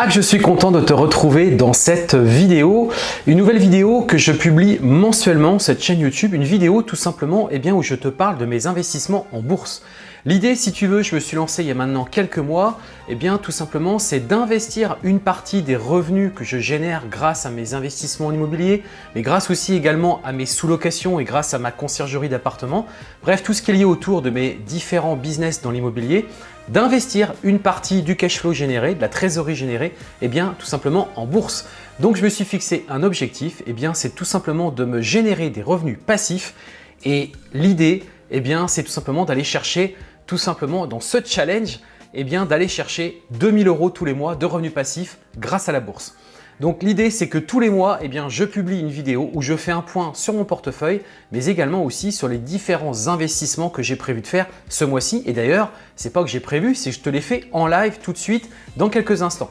Ah, je suis content de te retrouver dans cette vidéo, une nouvelle vidéo que je publie mensuellement cette chaîne YouTube, une vidéo tout simplement eh bien, où je te parle de mes investissements en bourse. L'idée, si tu veux, je me suis lancé il y a maintenant quelques mois, eh bien tout simplement c'est d'investir une partie des revenus que je génère grâce à mes investissements en immobilier, mais grâce aussi également à mes sous-locations et grâce à ma conciergerie d'appartement, bref tout ce qui est lié autour de mes différents business dans l'immobilier, d'investir une partie du cash flow généré, de la trésorerie générée, eh bien tout simplement en bourse. Donc je me suis fixé un objectif, eh bien c'est tout simplement de me générer des revenus passifs. Et l'idée, eh bien c'est tout simplement d'aller chercher tout simplement dans ce challenge, eh bien d'aller chercher 2000 euros tous les mois de revenus passifs grâce à la bourse. Donc l'idée c'est que tous les mois, eh bien, je publie une vidéo où je fais un point sur mon portefeuille, mais également aussi sur les différents investissements que j'ai prévu de faire ce mois-ci. Et d'ailleurs, c'est pas que j'ai prévu, c'est que je te les fais en live tout de suite dans quelques instants.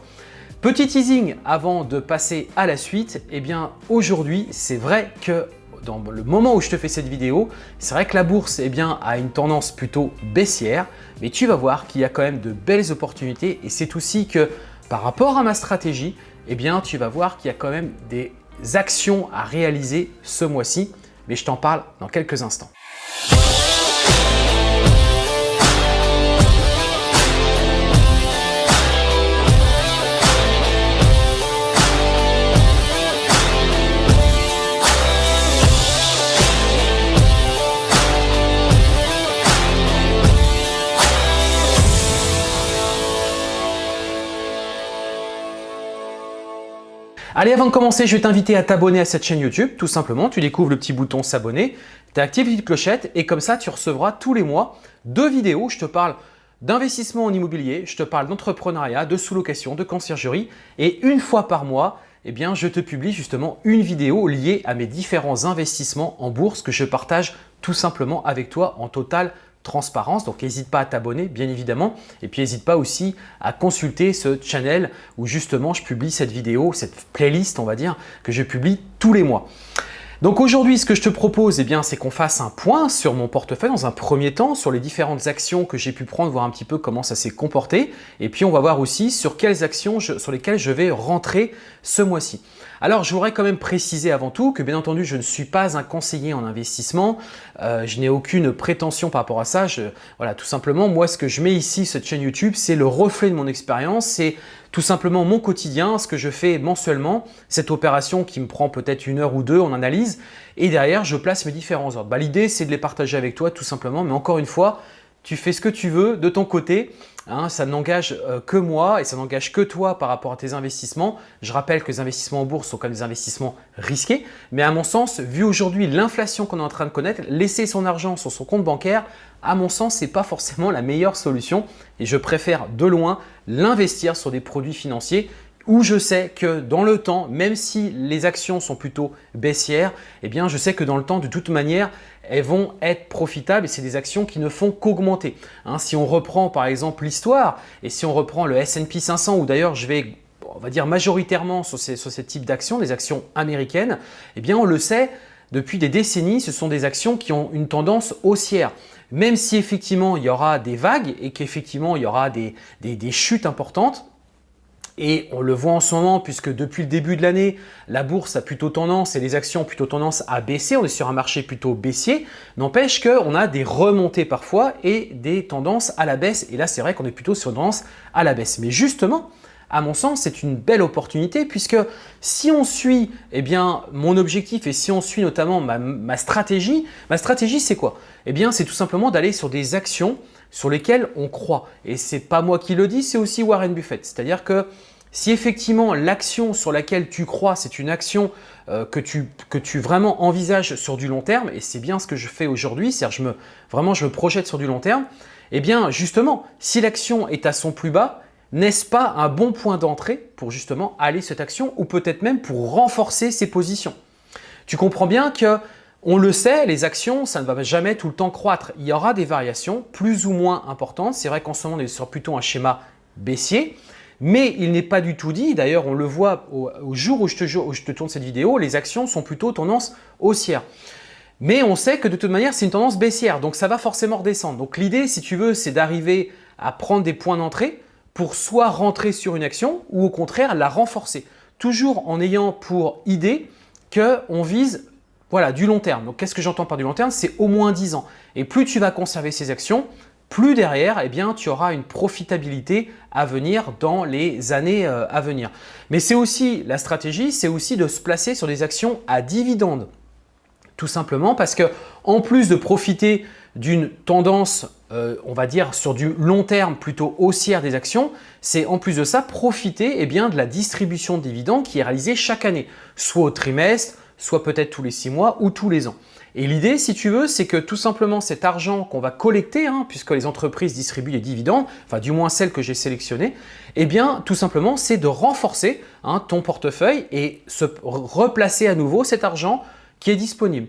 Petit teasing avant de passer à la suite, eh bien aujourd'hui, c'est vrai que dans le moment où je te fais cette vidéo, c'est vrai que la bourse eh bien, a une tendance plutôt baissière, mais tu vas voir qu'il y a quand même de belles opportunités et c'est aussi que par rapport à ma stratégie, eh bien, tu vas voir qu'il y a quand même des actions à réaliser ce mois-ci, mais je t'en parle dans quelques instants. Allez, avant de commencer, je vais t'inviter à t'abonner à cette chaîne YouTube. Tout simplement, tu découvres le petit bouton s'abonner, tu actives la petite clochette et comme ça, tu recevras tous les mois deux vidéos. Je te parle d'investissement en immobilier, je te parle d'entrepreneuriat, de sous-location, de conciergerie et une fois par mois, eh bien, je te publie justement une vidéo liée à mes différents investissements en bourse que je partage tout simplement avec toi en total transparence. Donc, n'hésite pas à t'abonner, bien évidemment. Et puis, n'hésite pas aussi à consulter ce channel où justement je publie cette vidéo, cette playlist, on va dire, que je publie tous les mois. Donc aujourd'hui, ce que je te propose, eh c'est qu'on fasse un point sur mon portefeuille dans un premier temps, sur les différentes actions que j'ai pu prendre, voir un petit peu comment ça s'est comporté. Et puis, on va voir aussi sur quelles actions sur lesquelles je vais rentrer ce mois-ci. Alors, je voudrais quand même préciser avant tout que bien entendu, je ne suis pas un conseiller en investissement. Euh, je n'ai aucune prétention par rapport à ça. voilà, tout simplement, moi, ce que je mets ici, cette chaîne YouTube, c'est le reflet de mon expérience. C'est tout simplement mon quotidien, ce que je fais mensuellement, cette opération qui me prend peut-être une heure ou deux en analyse. Et derrière, je place mes différents ordres. Bah, L'idée, c'est de les partager avec toi tout simplement. Mais encore une fois, tu fais ce que tu veux de ton côté. Hein, ça n'engage euh, que moi et ça n'engage que toi par rapport à tes investissements. Je rappelle que les investissements en bourse sont comme des investissements risqués. Mais à mon sens, vu aujourd'hui l'inflation qu'on est en train de connaître, laisser son argent sur son compte bancaire, à mon sens, ce n'est pas forcément la meilleure solution et je préfère de loin l'investir sur des produits financiers où je sais que dans le temps, même si les actions sont plutôt baissières, eh bien je sais que dans le temps, de toute manière, elles vont être profitables et c'est des actions qui ne font qu'augmenter. Hein, si on reprend par exemple l'histoire et si on reprend le S&P 500 ou d'ailleurs je vais on va dire majoritairement sur, ces, sur ce type d'actions, les actions américaines, eh bien on le sait, depuis des décennies, ce sont des actions qui ont une tendance haussière. Même si effectivement il y aura des vagues et qu'effectivement il y aura des, des chutes importantes, et on le voit en ce moment puisque depuis le début de l'année, la bourse a plutôt tendance et les actions ont plutôt tendance à baisser. On est sur un marché plutôt baissier. N'empêche qu'on a des remontées parfois et des tendances à la baisse. Et là, c'est vrai qu'on est plutôt sur une tendance à la baisse. Mais justement, à mon sens, c'est une belle opportunité puisque si on suit eh bien, mon objectif et si on suit notamment ma, ma stratégie, ma stratégie c'est quoi? Eh bien, c'est tout simplement d'aller sur des actions sur lesquels on croit. Et ce n'est pas moi qui le dis, c'est aussi Warren Buffett. C'est-à-dire que si effectivement l'action sur laquelle tu crois, c'est une action euh, que, tu, que tu vraiment envisages sur du long terme, et c'est bien ce que je fais aujourd'hui, c'est-à-dire je me, vraiment je me projette sur du long terme, eh bien justement, si l'action est à son plus bas, n'est-ce pas un bon point d'entrée pour justement aller cette action ou peut-être même pour renforcer ses positions? Tu comprends bien que on le sait, les actions, ça ne va jamais tout le temps croître. Il y aura des variations plus ou moins importantes. C'est vrai qu'en ce moment, on est sur plutôt un schéma baissier. Mais il n'est pas du tout dit, d'ailleurs on le voit au, jour où je, te, tourne cette vidéo, les actions sont plutôt tendance haussière. Mais on sait que de toute manière, c'est une tendance baissière, donc ça va forcément redescendre. Donc l'idée, si tu veux, c'est d'arriver à prendre des points d'entrée pour soit rentrer sur une action ou au contraire la renforcer. Toujours en ayant pour idée qu'on vise voilà, du long terme. Donc, qu'est-ce que j'entends par du long terme? C'est au moins 10 ans. Et plus tu vas conserver ces actions, plus derrière, eh bien, tu auras une profitabilité à venir dans les années euh, à venir. Mais c'est aussi la stratégie, c'est aussi de se placer sur des actions à dividendes. Tout simplement parce que en plus de profiter d'une tendance, euh, on va dire sur du long terme plutôt haussière des actions, c'est en plus de ça profiter eh bien, de la distribution de dividendes qui est réalisée chaque année, soit au trimestre, soit peut-être tous les six mois ou tous les ans. Et l'idée, si tu veux, c'est que tout simplement cet argent qu'on va collecter, hein, puisque les entreprises distribuent les dividendes, enfin du moins celles que j'ai sélectionnées, eh bien tout simplement c'est de renforcer hein, ton portefeuille et se replacer à nouveau cet argent qui est disponible.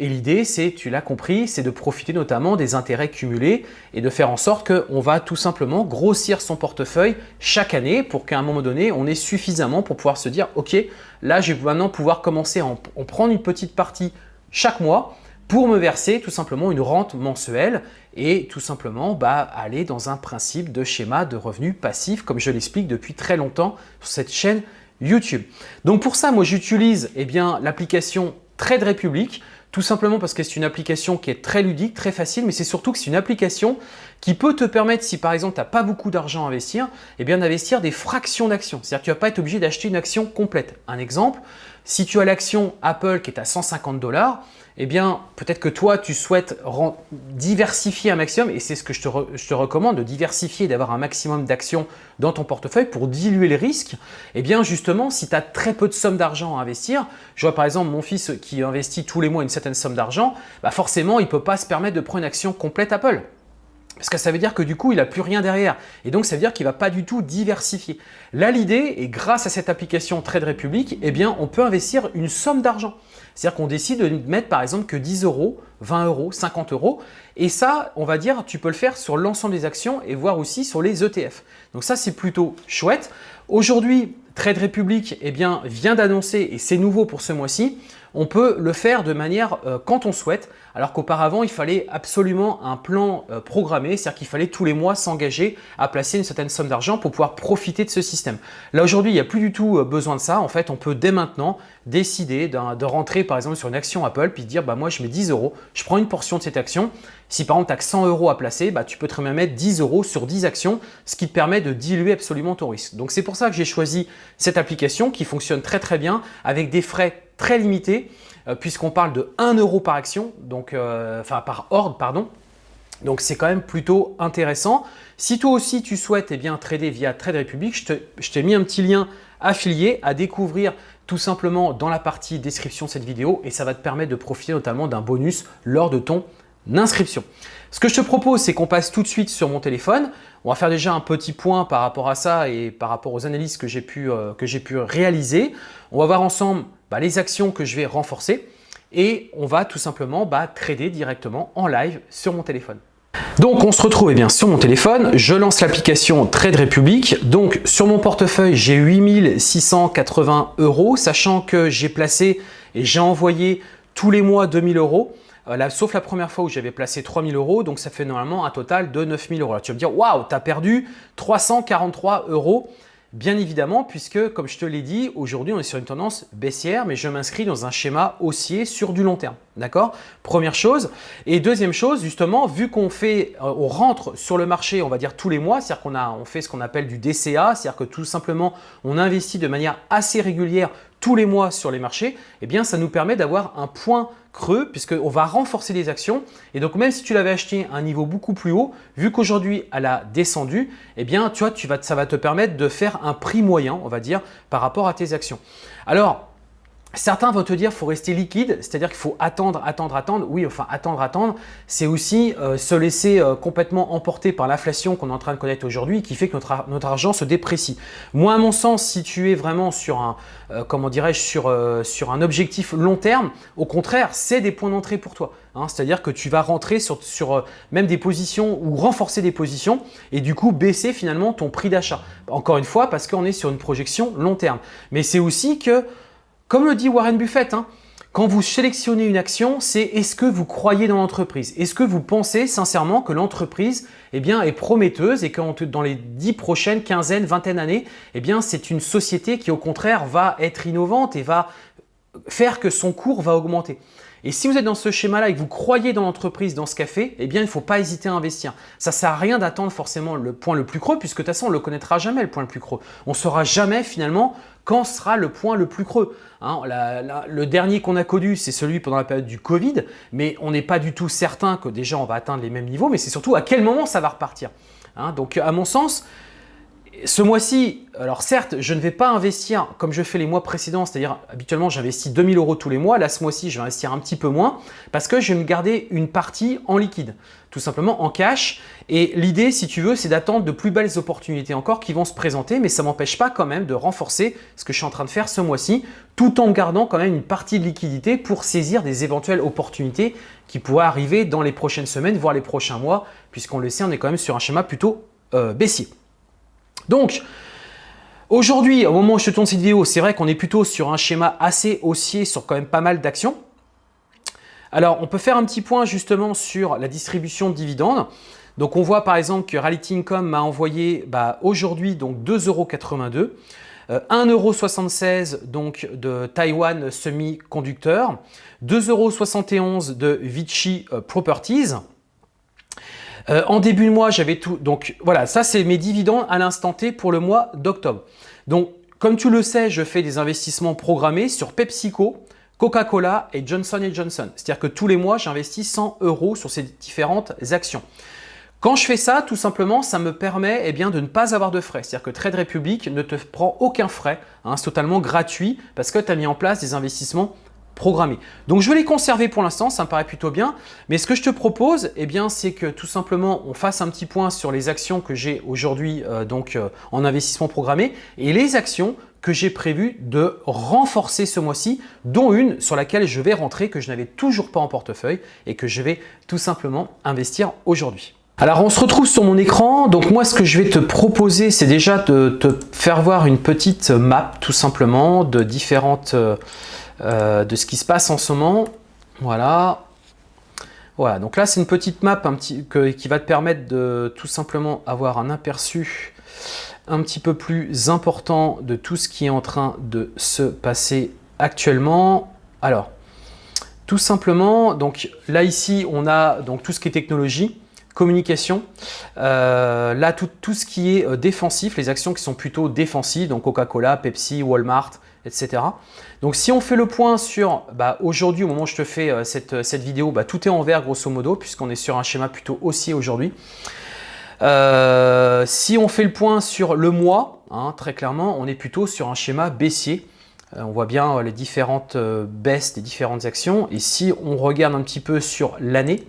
Et l'idée, c'est, tu l'as compris, c'est de profiter notamment des intérêts cumulés et de faire en sorte qu'on va tout simplement grossir son portefeuille chaque année pour qu'à un moment donné, on ait suffisamment pour pouvoir se dire « Ok, là, je vais maintenant pouvoir commencer à en prendre une petite partie chaque mois pour me verser tout simplement une rente mensuelle et tout simplement bah, aller dans un principe de schéma de revenus passifs comme je l'explique depuis très longtemps sur cette chaîne YouTube. Donc pour ça, moi j'utilise eh l'application Trade Republic tout simplement parce que c'est une application qui est très ludique, très facile, mais c'est surtout que c'est une application qui peut te permettre, si par exemple tu n'as pas beaucoup d'argent à investir, eh bien d'investir des fractions d'actions. C'est-à-dire que tu ne vas pas être obligé d'acheter une action complète. Un exemple, si tu as l'action Apple qui est à 150 dollars, eh bien, peut-être que toi, tu souhaites diversifier un maximum et c'est ce que je te, recommande, de diversifier, d'avoir un maximum d'actions dans ton portefeuille pour diluer les risques. Eh bien, justement, si tu as très peu de sommes d'argent à investir, je vois par exemple mon fils qui investit tous les mois une certaine somme d'argent, bah forcément, il ne peut pas se permettre de prendre une action complète Apple. Parce que ça veut dire que du coup, il n'a plus rien derrière. Et donc, ça veut dire qu'il ne va pas du tout diversifier. Là, l'idée, et grâce à cette application Trade Republic, eh bien, on peut investir une somme d'argent. C'est-à-dire qu'on décide de mettre par exemple que 10 euros, 20 euros, 50 euros. Et ça, on va dire, tu peux le faire sur l'ensemble des actions et voir aussi sur les ETF. Donc ça, c'est plutôt chouette. Aujourd'hui, Trade Republic eh bien, vient d'annoncer, et c'est nouveau pour ce mois-ci, on peut le faire de manière euh, quand on souhaite, alors qu'auparavant, il fallait absolument un plan euh, programmé, c'est-à-dire qu'il fallait tous les mois s'engager à placer une certaine somme d'argent pour pouvoir profiter de ce système. Là, aujourd'hui, il n'y a plus du tout euh, besoin de ça. En fait, on peut dès maintenant décider de, rentrer par exemple sur une action Apple, puis dire bah, moi, je mets 10 euros, je prends une portion de cette action. Si par exemple, tu as 100 euros à placer, bah, tu peux très bien mettre 10 euros sur 10 actions, ce qui te permet de diluer absolument ton risque. Donc, c'est pour ça que j'ai choisi cette application qui fonctionne très très bien avec des frais très limité euh, puisqu'on parle de 1 euro par action, donc, euh, enfin par ordre, pardon. Donc c'est quand même plutôt intéressant. Si toi aussi tu souhaites eh bien, trader via Trade Republic, je t'ai mis un petit lien affilié à découvrir tout simplement dans la partie description de cette vidéo et ça va te permettre de profiter notamment d'un bonus lors de ton inscription. Ce que je te propose, c'est qu'on passe tout de suite sur mon téléphone. On va faire déjà un petit point par rapport à ça et par rapport aux analyses que j'ai pu, euh, pu réaliser. On va voir ensemble bah, les actions que je vais renforcer et on va tout simplement bah, trader directement en live sur mon téléphone. Donc on se retrouve eh bien, sur mon téléphone, je lance l'application Trade Republic. Donc sur mon portefeuille, j'ai 8680 euros, sachant que j'ai placé et j'ai envoyé tous les mois 2000 euros. Euh, sauf la première fois où j'avais placé 3000 euros, donc ça fait normalement un total de 9000 euros. tu vas me dire, waouh, tu as perdu 343 euros. Bien évidemment, puisque comme je te l'ai dit, aujourd'hui on est sur une tendance baissière, mais je m'inscris dans un schéma haussier sur du long terme. D'accord? Première chose. Et deuxième chose, justement, vu qu'on fait, euh, on rentre sur le marché, on va dire tous les mois, c'est-à-dire qu'on on fait ce qu'on appelle du DCA, c'est-à-dire que tout simplement on investit de manière assez régulière tous les mois sur les marchés, eh bien ça nous permet d'avoir un point creux puisqu'on va renforcer les actions. Et donc même si tu l'avais acheté à un niveau beaucoup plus haut, vu qu'aujourd'hui elle a descendu, eh bien tu vois, tu vas, ça va te permettre de faire un prix moyen, on va dire, par rapport à tes actions. Alors, Certains vont te dire qu'il faut rester liquide, c'est-à-dire qu'il faut attendre, attendre, attendre. Oui, enfin attendre, attendre, c'est aussi euh, se laisser euh, complètement emporter par l'inflation qu'on est en train de connaître aujourd'hui qui fait que notre, argent se déprécie. Moi, à mon sens, si tu es vraiment sur un, euh, dirais-je, sur, un objectif long terme, au contraire, c'est des points d'entrée pour toi. Hein. c'est-à-dire que tu vas rentrer sur même des positions ou renforcer des positions et du coup baisser finalement ton prix d'achat. Encore une fois, parce qu'on est sur une projection long terme. Mais c'est aussi que comme le dit Warren Buffett, hein, quand vous sélectionnez une action, c'est est-ce que vous croyez dans l'entreprise? Est-ce que vous pensez sincèrement que l'entreprise eh est prometteuse et que dans les dix prochaines quinzaines, vingtaines d'années, eh bien, c'est une société qui au contraire va être innovante et va faire que son cours va augmenter? Et si vous êtes dans ce schéma-là et que vous croyez dans l'entreprise, dans ce café, eh bien, il ne faut pas hésiter à investir. Ça ne sert à rien d'attendre forcément le point le plus creux, puisque de toute façon, on ne le connaîtra jamais, le point le plus creux. On ne saura jamais finalement quand sera le point le plus creux. Hein. le dernier qu'on a connu, c'est celui pendant la période du Covid, mais on n'est pas du tout certain que déjà on va atteindre les mêmes niveaux, mais c'est surtout à quel moment ça va repartir. Hein. Donc, à mon sens, ce mois-ci, alors certes, je ne vais pas investir comme je fais les mois précédents, c'est-à-dire habituellement j'investis 2000 euros tous les mois. Là, ce mois-ci, je vais investir un petit peu moins parce que je vais me garder une partie en liquide, tout simplement en cash. Et l'idée, si tu veux, c'est d'attendre de plus belles opportunités encore qui vont se présenter, mais ça ne m'empêche pas quand même de renforcer ce que je suis en train de faire ce mois-ci, tout en gardant quand même une partie de liquidité pour saisir des éventuelles opportunités qui pourraient arriver dans les prochaines semaines, voire les prochains mois, puisqu'on le sait, on est quand même sur un schéma plutôt euh, baissier. Donc, aujourd'hui, au moment où je te tourne cette vidéo, c'est vrai qu'on est plutôt sur un schéma assez haussier sur quand même pas mal d'actions. Alors, on peut faire un petit point justement sur la distribution de dividendes. Donc, on voit par exemple que Reality Income m'a envoyé bah, aujourd'hui donc 2,82 euh, 1,76€ donc de Taiwan Semiconductor, 2,71€ de Vichy euh, Properties, euh, en début de mois, j'avais tout. Donc voilà, ça c'est mes dividendes à l'instant T pour le mois d'octobre. Donc comme tu le sais, je fais des investissements programmés sur PepsiCo, Coca-Cola et Johnson Johnson. C'est-à-dire que tous les mois, j'investis 100 euros sur ces différentes actions. Quand je fais ça, tout simplement, ça me permet eh bien, de ne pas avoir de frais. C'est-à-dire que Trade Republic ne te prend aucun frais. Hein, c'est totalement gratuit parce que tu as mis en place des investissements programmés. Donc je vais les conserver pour l'instant, ça me paraît plutôt bien. Mais ce que je te propose, eh bien, c'est que tout simplement, on fasse un petit point sur les actions que j'ai aujourd'hui euh, donc euh, en investissement programmé et les actions que j'ai prévu de renforcer ce mois-ci, dont une sur laquelle je vais rentrer, que je n'avais toujours pas en portefeuille et que je vais tout simplement investir aujourd'hui. Alors on se retrouve sur mon écran, donc moi ce que je vais te proposer c'est déjà de te faire voir une petite map tout simplement de différentes euh, de ce qui se passe en ce moment. Voilà. Voilà, donc là c'est une petite map qui va te permettre de tout simplement avoir un aperçu un petit peu plus important de tout ce qui est en train de se passer actuellement. Alors, tout simplement, donc là ici on a donc tout ce qui est technologie, communication. Euh, là, tout, tout, ce qui est euh, défensif, les actions qui sont plutôt défensives, donc Coca-Cola, Pepsi, Walmart, etc. Donc si on fait le point sur bah, aujourd'hui, au moment où je te fais euh, cette, cette, vidéo, bah, tout est en vert grosso modo, puisqu'on est sur un schéma plutôt haussier aujourd'hui. Euh, si on fait le point sur le mois, hein, très clairement, on est plutôt sur un schéma baissier. Euh, on voit bien les différentes baisses des différentes actions. Et si on regarde un petit peu sur l'année,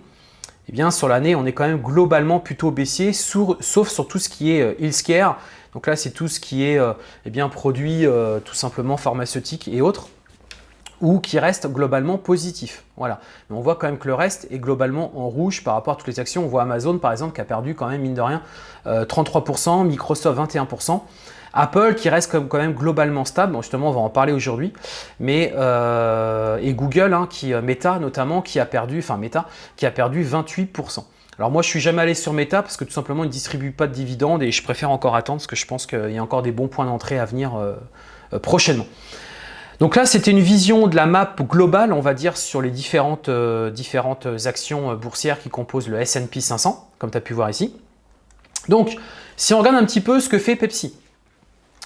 eh bien sur l'année, on est quand même globalement plutôt baissier, sauf sur tout ce qui est healthcare, donc là, c'est tout ce qui est euh, eh bien, produit euh, tout simplement pharmaceutique et autres ou qui reste globalement positif. Voilà. Mais on voit quand même que le reste est globalement en rouge par rapport à toutes les actions. On voit Amazon par exemple qui a perdu quand même mine de rien 33%, euh, Microsoft 21%. Apple qui reste quand même globalement stable, justement on va en parler aujourd'hui, mais et Google, hein, qui Meta notamment, qui a perdu, enfin Meta, qui a perdu 28%. Alors moi, je suis jamais allé sur Meta parce que tout simplement, ils ne distribuent pas de dividendes et je préfère encore attendre parce que je pense qu'il y a encore des bons points d'entrée à venir euh, euh, prochainement. Donc là, c'était une vision de la map globale, on va dire, sur les différentes, euh, différentes actions boursières qui composent le S&P 500, comme tu as pu voir ici. Donc, si on regarde un petit peu ce que fait Pepsi.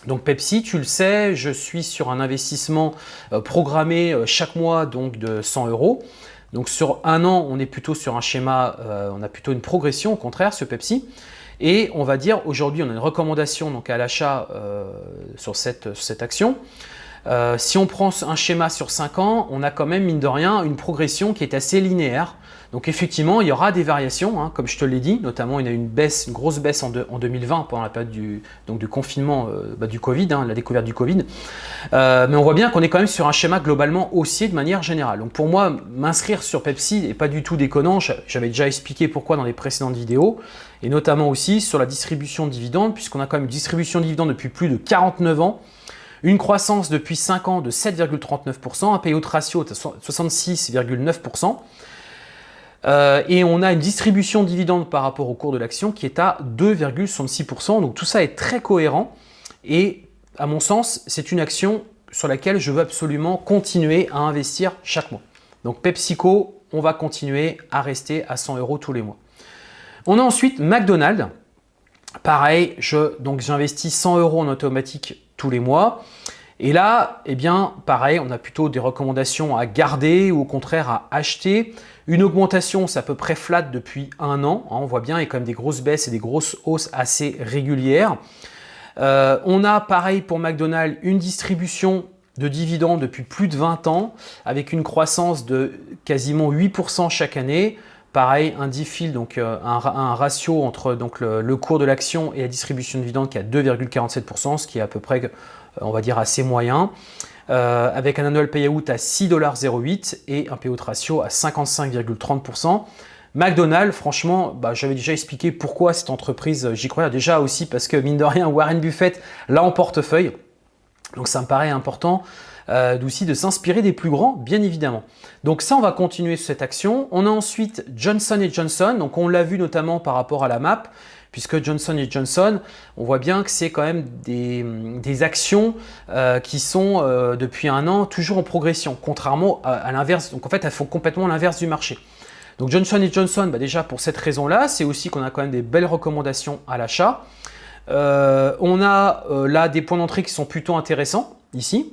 Donc Pepsi, tu le sais, je suis sur un investissement programmé chaque mois donc de 100 euros. Donc sur un an, on est plutôt sur un schéma, euh, on a plutôt une progression au contraire, ce Pepsi. Et on va dire aujourd'hui, on a une recommandation donc à l'achat euh, sur, cette action. Euh, si on prend un schéma sur 5 ans, on a quand même, mine de rien, une progression qui est assez linéaire. Donc effectivement, il y aura des variations, hein, comme je te l'ai dit, notamment il y a une baisse, une grosse baisse en, 2020 pendant la période du confinement euh, bah, du Covid, hein, la découverte du Covid. Euh, mais on voit bien qu'on est quand même sur un schéma globalement haussier de manière générale. Donc pour moi, m'inscrire sur Pepsi n'est pas du tout déconnant, j'avais déjà expliqué pourquoi dans les précédentes vidéos, et notamment aussi sur la distribution de dividendes, puisqu'on a quand même une distribution de dividendes depuis plus de 49 ans, Une croissance depuis 5 ans de 7,39%, un payout ratio de 66,9%. Euh, et on a une distribution de dividendes par rapport au cours de l'action qui est à 2,66%. Donc tout ça est très cohérent et à mon sens, c'est une action sur laquelle je veux absolument continuer à investir chaque mois. Donc PepsiCo, on va continuer à rester à 100 euros tous les mois. On a ensuite McDonald's. Pareil, j'investis 100 euros en automatique tous les mois. Et là, eh bien, pareil, on a plutôt des recommandations à garder ou au contraire à acheter. Une augmentation, c'est à peu près flat depuis un an. Hein, on voit bien, il y a quand même des grosses baisses et des grosses hausses assez régulières. Euh, on a, pareil pour McDonald's, une distribution de dividendes depuis plus de 20 ans avec une croissance de quasiment 8% chaque année. Pareil, un DIFIL, donc euh, un, ratio entre le, cours de l'action et la distribution de dividendes qui est à 2,47%, ce qui est à peu près, euh, on va dire, assez moyen. Euh, avec un annual payout à 6,08$ et un payout ratio à 55,30%. McDonald's, franchement, bah, j'avais déjà expliqué pourquoi cette entreprise, j'y croyais déjà aussi parce que mine de rien, Warren Buffett l'a en portefeuille. Donc ça me paraît important euh, aussi de s'inspirer des plus grands, bien évidemment. Donc ça, on va continuer cette action. On a ensuite Johnson Johnson. Donc on l'a vu notamment par rapport à la map, puisque Johnson Johnson, on voit bien que c'est quand même des, actions euh, qui sont euh, depuis un an toujours en progression, contrairement à, l'inverse. Donc en fait, elles font complètement l'inverse du marché. Donc Johnson Johnson, bah déjà pour cette raison-là, c'est aussi qu'on a quand même des belles recommandations à l'achat. on a là des points d'entrée qui sont plutôt intéressants ici.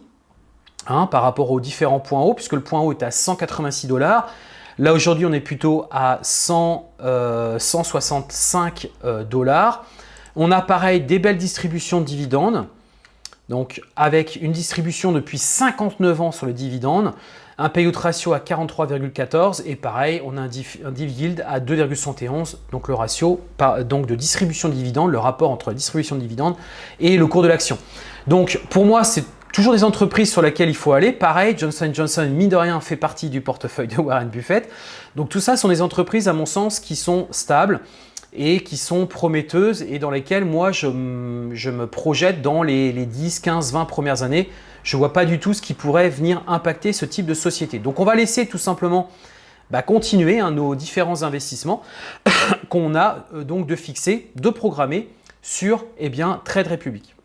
Hein, par rapport aux différents points hauts, puisque le point haut est à 186 dollars. Là, aujourd'hui, on est plutôt à 165 euh, euh, dollars. On a pareil des belles distributions de dividendes, donc avec une distribution depuis 59 ans sur les dividendes, un payout ratio à 43,14 et pareil, on a un, div, yield à 2,71, donc le ratio donc de distribution de dividendes, le rapport entre la distribution de dividendes et le cours de l'action. Donc pour moi, c'est Toujours des entreprises sur lesquelles il faut aller. Pareil, Johnson Johnson, mine de rien, fait partie du portefeuille de Warren Buffett. Donc tout ça sont des entreprises, à mon sens, qui sont stables et qui sont prometteuses et dans lesquelles moi, je, me projette dans les, 10, 15, 20 premières années. Je ne vois pas du tout ce qui pourrait venir impacter ce type de société. Donc on va laisser tout simplement bah, continuer hein, nos différents investissements qu'on a euh, donc de fixer, de programmer sur eh bien, Trade Republic.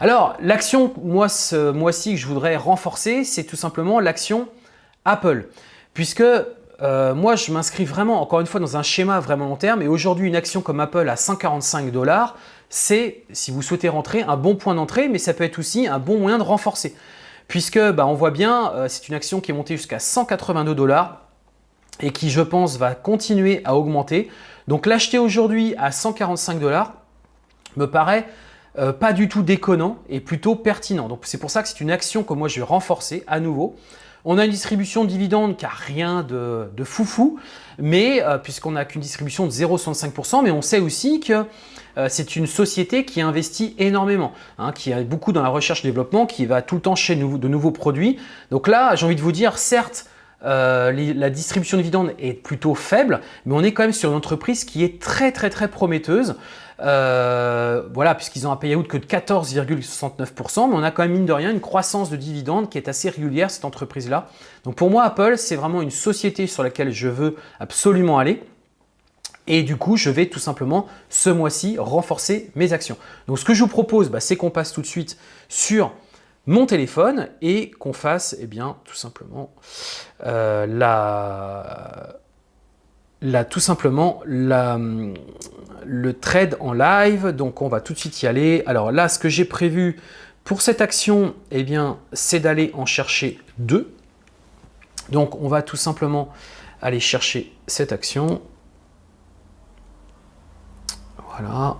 Alors, l'action, moi, ce mois-ci, que je voudrais renforcer, c'est tout simplement l'action Apple. Puisque euh, moi, je m'inscris vraiment, encore une fois, dans un schéma vraiment long terme. Et aujourd'hui, une action comme Apple à 145 dollars, c'est, si vous souhaitez rentrer, un bon point d'entrée, mais ça peut être aussi un bon moyen de renforcer. Puisque, bah, on voit bien, euh, c'est une action qui est montée jusqu'à 182 dollars et qui, je pense, va continuer à augmenter. Donc, l'acheter aujourd'hui à 145 dollars me paraît euh, pas du tout déconnant et plutôt pertinent. Donc c'est pour ça que c'est une action que moi je vais renforcer à nouveau. On a une distribution de dividendes qui n'a rien de, foufou, mais euh, puisqu'on n'a qu'une distribution de 0,65%, mais on sait aussi que euh, c'est une société qui investit énormément, hein, qui est beaucoup dans la recherche et développement, qui va tout le temps chez de nouveaux produits. Donc là, j'ai envie de vous dire, certes, la distribution de dividendes est plutôt faible, mais on est quand même sur une entreprise qui est très très très prometteuse. Euh, voilà, puisqu'ils ont un payout que de 14,69%, mais on a quand même mine de rien une croissance de dividendes qui est assez régulière cette entreprise-là. Donc pour moi, Apple, c'est vraiment une société sur laquelle je veux absolument aller. Et du coup, je vais tout simplement ce mois-ci renforcer mes actions. Donc ce que je vous propose, bah, c'est qu'on passe tout de suite sur mon téléphone et qu'on fasse eh bien, tout simplement euh, la là, tout simplement le trade en live. Donc, on va tout de suite y aller. Alors là, ce que j'ai prévu pour cette action, eh bien, c'est d'aller en chercher deux. Donc, on va tout simplement aller chercher cette action. Voilà,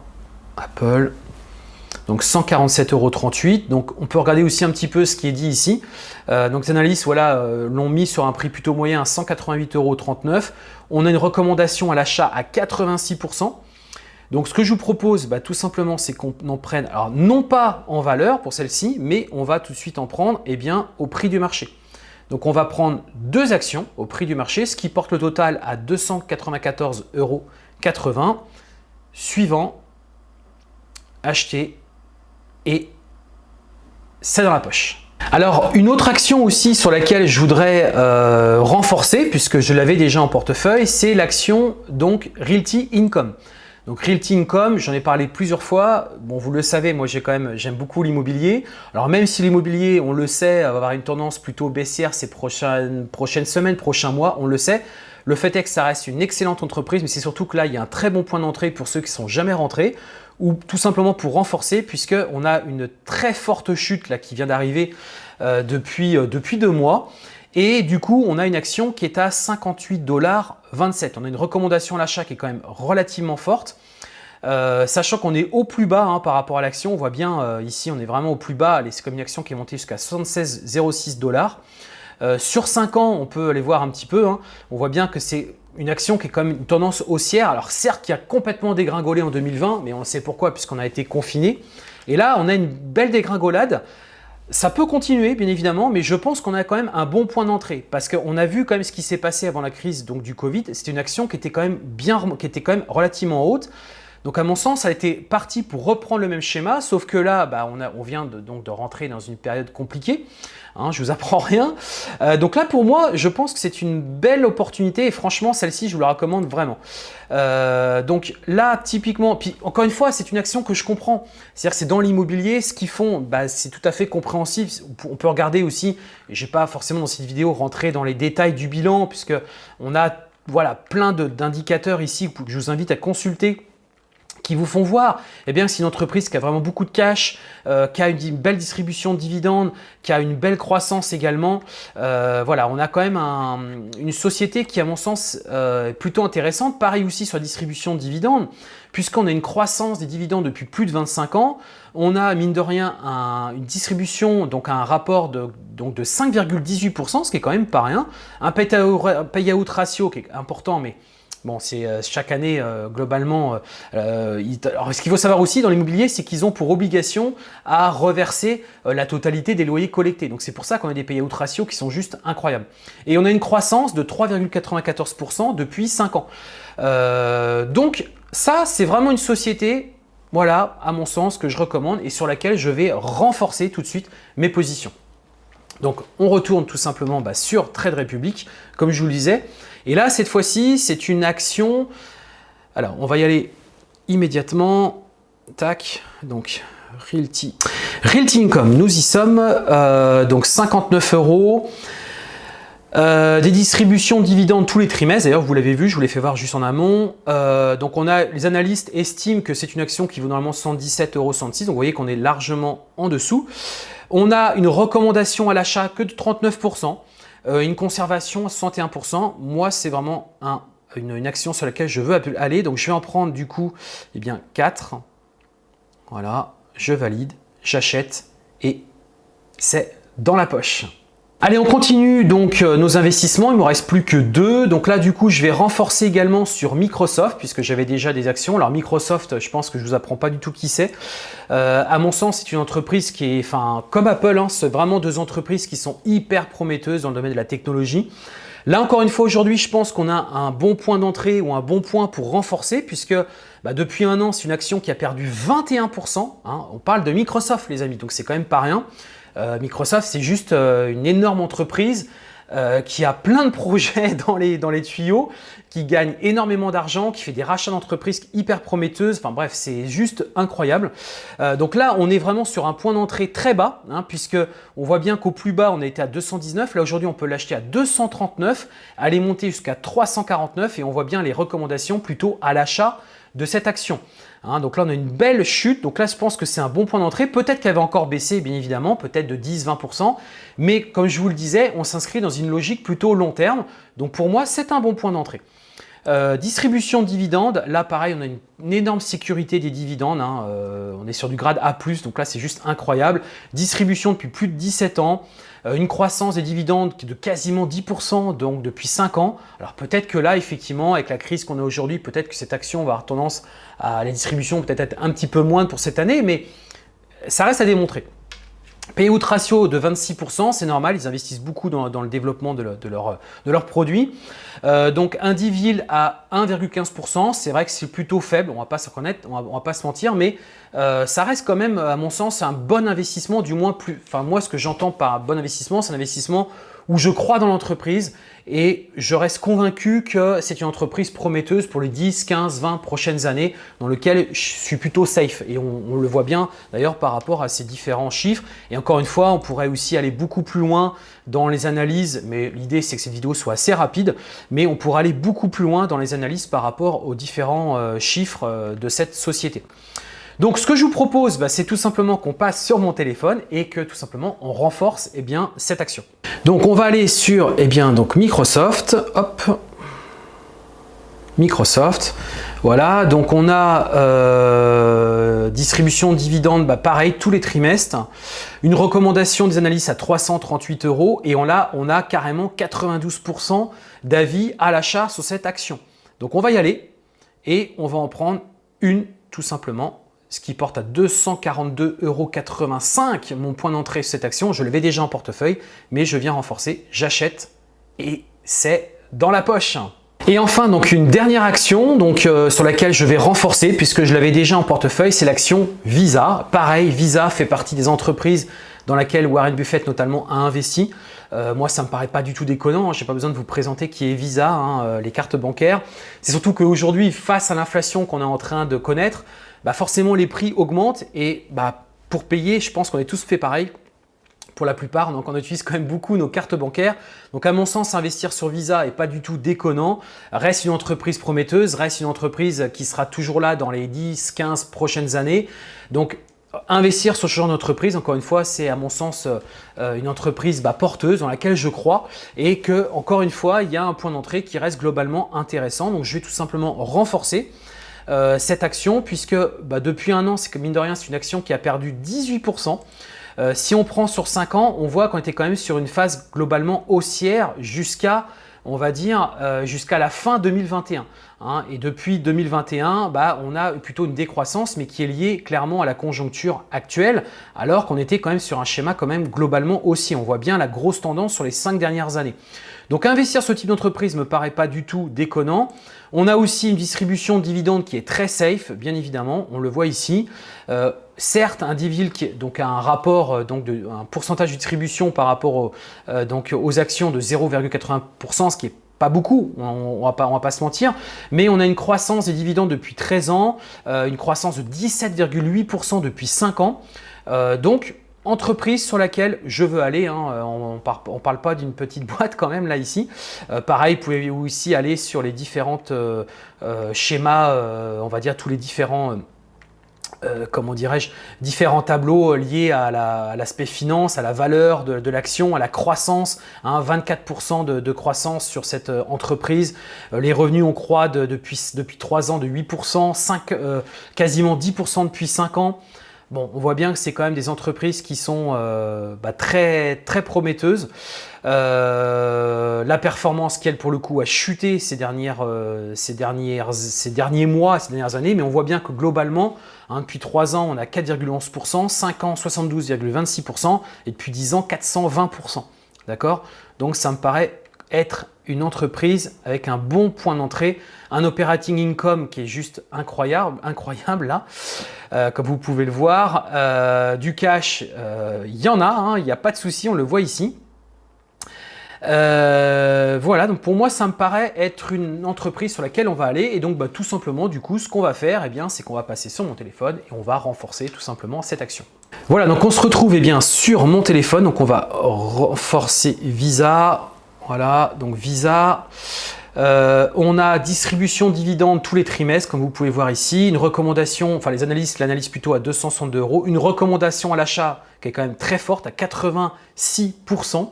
Apple. Donc 147,38 euros. Donc on peut regarder aussi un petit peu ce qui est dit ici. Euh, donc les analystes voilà, euh, l'ont mis sur un prix plutôt moyen à 188,39 euros. On a une recommandation à l'achat à 86%. Donc ce que je vous propose, bah, tout simplement, c'est qu'on en prenne, alors non pas en valeur pour celle-ci, mais on va tout de suite en prendre eh bien, au prix du marché. Donc on va prendre deux actions au prix du marché, ce qui porte le total à 294,80 euros. Suivant, acheter et c'est dans la poche. Alors, une autre action aussi sur laquelle je voudrais euh, renforcer, puisque je l'avais déjà en portefeuille, c'est l'action donc Realty Income. Donc Realty Income, j'en ai parlé plusieurs fois. Bon, vous le savez, moi j'ai quand même j'aime beaucoup l'immobilier. Alors même si l'immobilier, on le sait, va avoir une tendance plutôt baissière ces prochaines, prochaines semaines, prochains mois, on le sait. Le fait est que ça reste une excellente entreprise, mais c'est surtout que là, il y a un très bon point d'entrée pour ceux qui sont jamais rentrés ou tout simplement pour renforcer puisqu'on a une très forte chute là qui vient d'arriver euh, depuis, euh, depuis deux mois. Et du coup, on a une action qui est à 58 dollars 27. On a une recommandation à l'achat qui est quand même relativement forte. Euh, sachant qu'on est au plus bas hein, par rapport à l'action, on voit bien ici on est vraiment au plus bas, c'est comme une action qui est montée jusqu'à 76,06 dollars. Euh, sur 5 ans, on peut aller voir un petit peu, hein. on voit bien que c'est une action qui est quand même une tendance haussière. Alors certes, qui a complètement dégringolé en 2020, mais on sait pourquoi puisqu'on a été confiné. Et là, on a une belle dégringolade. Ça peut continuer, bien évidemment, mais je pense qu'on a quand même un bon point d'entrée parce qu'on a vu quand même ce qui s'est passé avant la crise donc, du Covid. C'était une action qui était quand même bien, qui était quand même relativement haute. Donc à mon sens, ça a été parti pour reprendre le même schéma, sauf que là, bah, on, a, on, vient de, donc de rentrer dans une période compliquée. Hein, je vous apprends rien. Euh, donc là, pour moi, je pense que c'est une belle opportunité et franchement, celle-ci, je vous la recommande vraiment. Euh, donc là, typiquement, puis encore une fois, c'est une action que je comprends. C'est-à-dire que c'est dans l'immobilier, ce qu'ils font, bah, c'est tout à fait compréhensible. On peut regarder aussi, je n'ai pas forcément dans cette vidéo rentré dans les détails du bilan, puisque on a voilà, plein d'indicateurs ici que je vous invite à consulter qui vous font voir eh bien, c'est une entreprise qui a vraiment beaucoup de cash, euh, qui a une, belle distribution de dividendes, qui a une belle croissance également. Euh, voilà, on a quand même une société qui, à mon sens, euh, est plutôt intéressante. Pareil aussi sur la distribution de dividendes, puisqu'on a une croissance des dividendes depuis plus de 25 ans. On a, mine de rien, une distribution, donc un rapport de, de 5,18%, ce qui est quand même pas rien. Un payout ratio qui est important, mais Bon, c'est euh, chaque année, euh, globalement, euh, alors, ce qu'il faut savoir aussi dans l'immobilier, c'est qu'ils ont pour obligation à reverser la totalité des loyers collectés. Donc, c'est pour ça qu'on a des payout ratios qui sont juste incroyables. Et on a une croissance de 3,94% depuis 5 ans. donc, ça, c'est vraiment une société, voilà, à mon sens, que je recommande et sur laquelle je vais renforcer tout de suite mes positions. Donc, on retourne tout simplement bah, sur Trade Republic, comme je vous le disais. Et là, cette fois-ci, c'est une action. Alors, on va y aller immédiatement. Tac, donc Realty. Realty Income, nous y sommes. Euh, donc 59 euros. Euh, des distributions de dividendes tous les trimestres, d'ailleurs vous l'avez vu, je vous l'ai fait voir juste en amont. Euh, donc on a, les analystes estiment que c'est une action qui vaut normalement 117,66 euros, donc vous voyez qu'on est largement en dessous. On a une recommandation à l'achat que de 39%. Euh, une conservation à 61%, moi c'est vraiment une, action sur laquelle je veux aller. Donc je vais en prendre du coup eh bien, 4. Voilà, je valide, j'achète et c'est dans la poche. Allez, on continue donc euh, nos investissements. Il ne me reste plus que deux. Donc là, du coup, je vais renforcer également sur Microsoft puisque j'avais déjà des actions. Alors Microsoft, je pense que je vous apprends pas du tout qui c'est. Euh, à mon sens, c'est une entreprise qui est, enfin, comme Apple, hein, c'est vraiment deux entreprises qui sont hyper prometteuses dans le domaine de la technologie. Là, encore une fois, aujourd'hui, je pense qu'on a un bon point d'entrée ou un bon point pour renforcer puisque bah, depuis un an, c'est une action qui a perdu 21%. Hein. On parle de Microsoft, les amis, donc c'est quand même pas rien. Euh, Microsoft, c'est juste euh, une énorme entreprise euh, qui a plein de projets dans les, tuyaux, qui gagne énormément d'argent, qui fait des rachats d'entreprises hyper prometteuses. Enfin bref, c'est juste incroyable. donc là, on est vraiment sur un point d'entrée très bas, hein, puisque on voit bien qu'au plus bas, on été à 219. Là, aujourd'hui, on peut l'acheter à 239, aller monter jusqu'à 349 et on voit bien les recommandations plutôt à l'achat de cette action. Hein, donc là, on a une belle chute. Donc là, je pense que c'est un bon point d'entrée. Peut-être qu'elle va encore baisser, bien évidemment, peut-être de 10-20%. Mais comme je vous le disais, on s'inscrit dans une logique plutôt long terme. Donc pour moi, c'est un bon point d'entrée. Euh, distribution de dividendes, là pareil, on a une, énorme sécurité des dividendes. Hein. Euh, on est sur du grade A+, donc là c'est juste incroyable. Distribution depuis plus de 17 ans. Euh, une croissance des dividendes de quasiment 10% donc depuis 5 ans. Alors peut-être que là, effectivement, avec la crise qu'on a aujourd'hui, peut-être que cette action va avoir tendance à la distribution peut-être être un petit peu moindre pour cette année, mais ça reste à démontrer. Payout ratio de 26%, c'est normal, ils investissent beaucoup dans, le développement de, leurs produits. Euh, donc Indivil à 1,15%, c'est vrai que c'est plutôt faible, on va pas se reconnaître, on va, pas se mentir, mais euh, ça reste quand même, à mon sens, un bon investissement, du moins plus. Enfin, moi, ce que j'entends par bon investissement, c'est un investissement où je crois dans l'entreprise et je reste convaincu que c'est une entreprise prometteuse pour les 10, 15, 20 prochaines années dans lequel je suis plutôt safe. Et on, le voit bien d'ailleurs par rapport à ces différents chiffres. Et encore une fois on pourrait aussi aller beaucoup plus loin dans les analyses mais l'idée c'est que cette vidéo soit assez rapide. Mais on pourrait aller beaucoup plus loin dans les analyses par rapport aux différents euh, chiffres euh, de cette société. Donc ce que je vous propose, bah, c'est tout simplement qu'on passe sur mon téléphone et que tout simplement on renforce eh bien, cette action. Donc on va aller sur eh bien, donc Microsoft, hop, Microsoft, voilà, donc on a euh, distribution de dividendes, bah, pareil, tous les trimestres, une recommandation des analystes à 338 euros. Et on a, on a carrément 92% d'avis à l'achat sur cette action. Donc on va y aller et on va en prendre une tout simplement ce qui porte à 242,85 euros mon point d'entrée sur cette action. Je l'avais déjà en portefeuille, mais je viens renforcer, j'achète et c'est dans la poche. Et enfin, donc une dernière action donc, euh, sur laquelle je vais renforcer puisque je l'avais déjà en portefeuille, c'est l'action Visa. Pareil, Visa fait partie des entreprises dans laquelle Warren Buffett notamment a investi. Euh, moi, ça me paraît pas du tout déconnant. Hein. Je n'ai pas besoin de vous présenter qui est Visa, hein, euh, les cartes bancaires. C'est surtout qu'aujourd'hui, face à l'inflation qu'on est en train de connaître, bah forcément les prix augmentent et bah, pour payer, je pense qu'on est tous fait pareil pour la plupart. Donc, on utilise quand même beaucoup nos cartes bancaires. Donc, à mon sens, investir sur Visa n'est pas du tout déconnant. Reste une entreprise prometteuse, reste une entreprise qui sera toujours là dans les 10, 15 prochaines années. Donc, investir sur ce genre d'entreprise, encore une fois, c'est à mon sens euh, une entreprise bah, porteuse dans laquelle je crois et que, encore une fois, il y a un point d'entrée qui reste globalement intéressant. Donc, je vais tout simplement renforcer euh, cette action puisque bah, depuis un an, c'est que mine de rien, c'est une action qui a perdu 18%. Euh, si on prend sur 5 ans, on voit qu'on était quand même sur une phase globalement haussière jusqu'à on va dire euh, jusqu'à la fin 2021. Hein. Et depuis 2021, bah, on a plutôt une décroissance, mais qui est liée clairement à la conjoncture actuelle, alors qu'on était quand même sur un schéma quand même globalement aussi. On voit bien la grosse tendance sur les 5 dernières années. Donc investir ce type d'entreprise ne me paraît pas du tout déconnant. On a aussi une distribution de dividendes qui est très safe, bien évidemment, on le voit ici. Euh, certes, un dividende qui donc un rapport, euh, donc de, un pourcentage de distribution par rapport euh, donc aux actions de 0,80%, ce qui est pas beaucoup, on, ne va pas, on va pas se mentir, mais on a une croissance des dividendes depuis 13 ans, une croissance de 17,8% depuis 5 ans. donc, entreprise sur laquelle je veux aller. Hein. Euh, on ne parle pas d'une petite boîte quand même là ici. Euh, pareil, vous pouvez aussi aller sur les différentes euh, schémas, on va dire tous les différents comment dirais-je, différents tableaux liés à l'aspect finance, à la valeur de, l'action, à la croissance, 24% hein, de, croissance sur cette entreprise. les revenus, on croît depuis, depuis 3 ans de 8%, 5, quasiment 10% depuis 5 ans. Bon, on voit bien que c'est quand même des entreprises qui sont euh, bah, très, très prometteuses. Euh, la performance qui, elle, pour le coup, a chuté euh, ces derniers mois, ces dernières années, mais on voit bien que globalement, hein, depuis 3 ans, on a 4,11%, 5 ans, 72,26% et depuis 10 ans, 420%. D'accord? Donc, ça me paraît être une entreprise avec un bon point d'entrée, un operating income qui est juste incroyable, incroyable là, euh, comme vous pouvez le voir. Euh, du cash, euh, il y en a, hein, il n'y a pas de souci, on le voit ici. voilà, donc pour moi, ça me paraît être une entreprise sur laquelle on va aller. Et donc, bah, tout simplement, du coup, ce qu'on va faire, eh bien, c'est qu'on va passer sur mon téléphone et on va renforcer tout simplement cette action. Voilà, donc on se retrouve eh bien, sur mon téléphone. Donc, on va renforcer Visa, voilà, donc Visa. Euh, on a distribution dividende tous les trimestres, comme vous pouvez voir ici. Une recommandation, enfin les analystes l'analyse plutôt à 262 euros. Une recommandation à l'achat qui est quand même très forte, à 86%.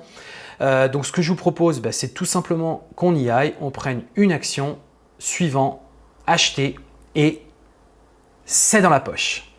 Euh, donc ce que je vous propose, bah, c'est tout simplement qu'on y aille, on prenne une action, suivant, acheter et c'est dans la poche.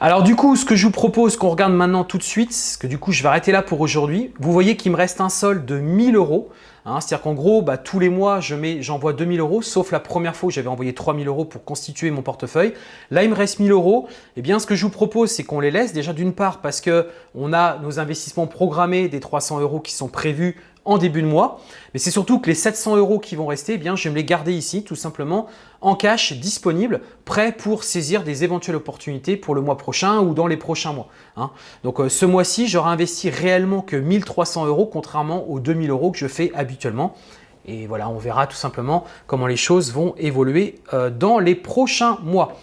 Alors du coup, ce que je vous propose qu'on regarde maintenant tout de suite, parce que du coup, je vais arrêter là pour aujourd'hui. Vous voyez qu'il me reste un solde de 1000 euros. Hein, C'est-à-dire qu'en gros, bah, tous les mois, j'envoie 2000 euros, sauf la première fois où j'avais envoyé 3000 euros pour constituer mon portefeuille. Là, il me reste 1000 euros. Eh bien, ce que je vous propose, c'est qu'on les laisse déjà d'une part parce qu'on a nos investissements programmés des 300 euros qui sont prévus en début de mois. Mais c'est surtout que les 700 euros qui vont rester, eh bien, je vais me les garder ici tout simplement en cash disponible, prêt pour saisir des éventuelles opportunités pour le mois prochain ou dans les prochains mois. Hein. Donc euh, ce mois-ci, j'aurai investi réellement que 1300 euros contrairement aux 2000 euros que je fais habituellement. Et voilà, on verra tout simplement comment les choses vont évoluer euh, dans les prochains mois.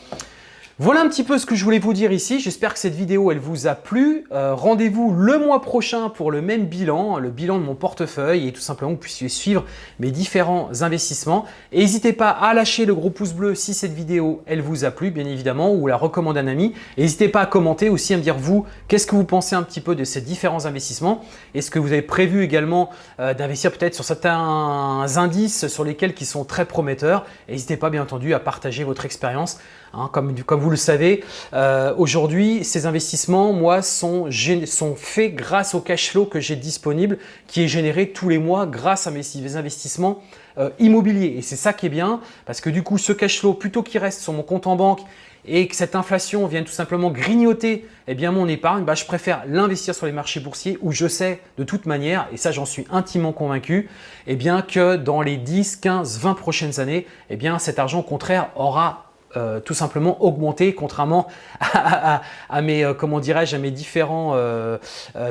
Voilà un petit peu ce que je voulais vous dire ici. J'espère que cette vidéo, elle vous a plu. Euh, rendez-vous le mois prochain pour le même bilan, le bilan de mon portefeuille et tout simplement que vous puissiez suivre mes différents investissements. n'hésitez pas à lâcher le gros pouce bleu si cette vidéo, elle vous a plu, bien évidemment, ou la recommande à un ami. N'hésitez pas à commenter aussi, à me dire vous, qu'est-ce que vous pensez un petit peu de ces différents investissements Est-ce que vous avez prévu également euh, d'investir peut-être sur certains indices sur lesquels qui sont très prometteurs? N'hésitez pas, bien entendu, à partager votre expérience. Hein, comme, vous le savez, euh, aujourd'hui, ces investissements, moi, sont, sont faits grâce au cash flow que j'ai disponible, qui est généré tous les mois grâce à mes investissements euh, immobiliers. Et c'est ça qui est bien, parce que du coup, ce cash flow, plutôt qu'il reste sur mon compte en banque et que cette inflation vienne tout simplement grignoter eh bien, mon épargne, bah, je préfère l'investir sur les marchés boursiers où je sais de toute manière, et ça j'en suis intimement convaincu, eh bien, que dans les 10, 15, 20 prochaines années, eh bien, cet argent au contraire aura euh, tout simplement augmenter contrairement à, mes euh, comment dirais-je différents euh,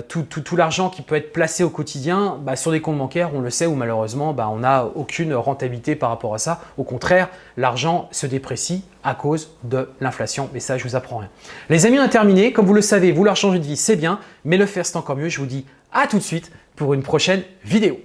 tout, tout, l'argent qui peut être placé au quotidien bah, sur des comptes bancaires on le sait où malheureusement bah, on n'a aucune rentabilité par rapport à ça. Au contraire l'argent se déprécie à cause de l'inflation mais ça je vous apprends rien. Les amis on a terminé comme vous le savez vouloir changer de vie c'est bien mais le faire c'est encore mieux. Je vous dis à tout de suite pour une prochaine vidéo